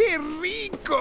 ¡Qué rico!